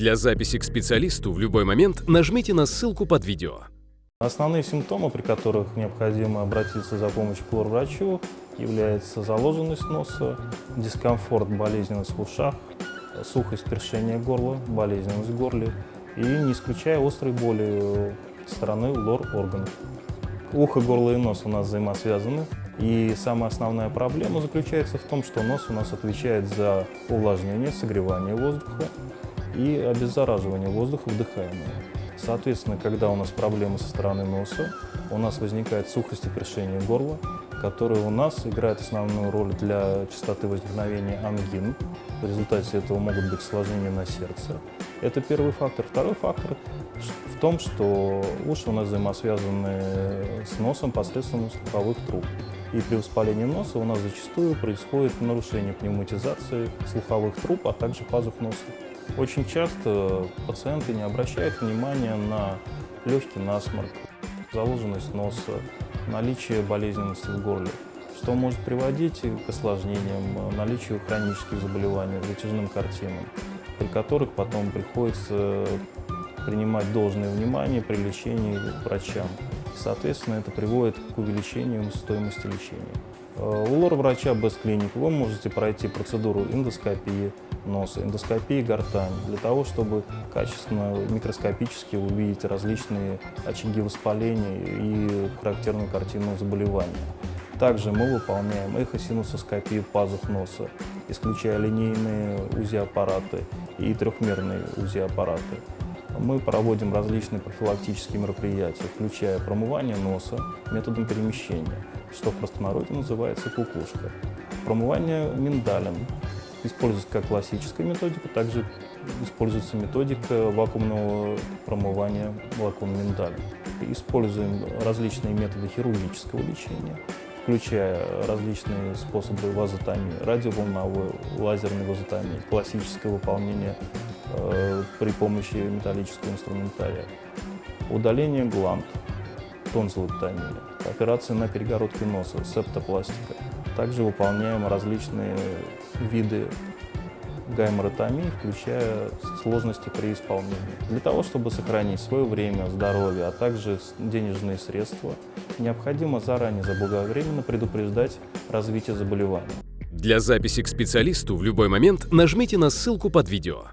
Для записи к специалисту в любой момент нажмите на ссылку под видео. Основные симптомы, при которых необходимо обратиться за помощью к лор-врачу, является заложенность носа, дискомфорт, болезненность в ушах, сухость, першение горла, болезненность в горле и, не исключая, острой боли стороны лор-органов. Ухо, горло и нос у нас взаимосвязаны. И самая основная проблема заключается в том, что нос у нас отвечает за увлажнение, согревание воздуха и обеззараживание воздуха вдыхаемого. Соответственно, когда у нас проблемы со стороны носа, у нас возникает сухость и першение горла, которые у нас играют основную роль для частоты возникновения ангин. В результате этого могут быть осложнения на сердце. Это первый фактор. Второй фактор в том, что уши у нас взаимосвязаны с носом посредством слуховых труб. И при воспалении носа у нас зачастую происходит нарушение пневматизации слуховых труб, а также пазух носа. Очень часто пациенты не обращают внимания на легкий насморк, заложенность носа, наличие болезненности в горле, что может приводить к осложнениям, наличию хронических заболеваний, затяжным картинам, при которых потом приходится принимать должное внимание при лечении врачам. Соответственно, это приводит к увеличению стоимости лечения. Э, у лор-врача без клиник вы можете пройти процедуру эндоскопии носа, эндоскопии гортани, для того, чтобы качественно, микроскопически увидеть различные очаги воспаления и характерную картину заболевания. Также мы выполняем эхосинусоскопию пазух носа, исключая линейные УЗИ-аппараты и трехмерные УЗИ-аппараты. Мы проводим различные профилактические мероприятия, включая промывание носа методом перемещения, что в простонародье называется кукушка. Промывание миндалем используется как классическая методика, также используется методика вакуумного промывания вакуум миндалем. Используем различные методы хирургического лечения, включая различные способы вазотомии, радиоволновой, лазерной вазотомии, классическое выполнение при помощи металлического инструментария, удаление гланд, тонзиллэктомия, операция на перегородке носа, септопластика. Также выполняем различные виды гайморотомии, включая сложности при исполнении. Для того, чтобы сохранить свое время, здоровье, а также денежные средства, необходимо заранее заблаговременно предупреждать развитие заболевания. Для записи к специалисту в любой момент нажмите на ссылку под видео.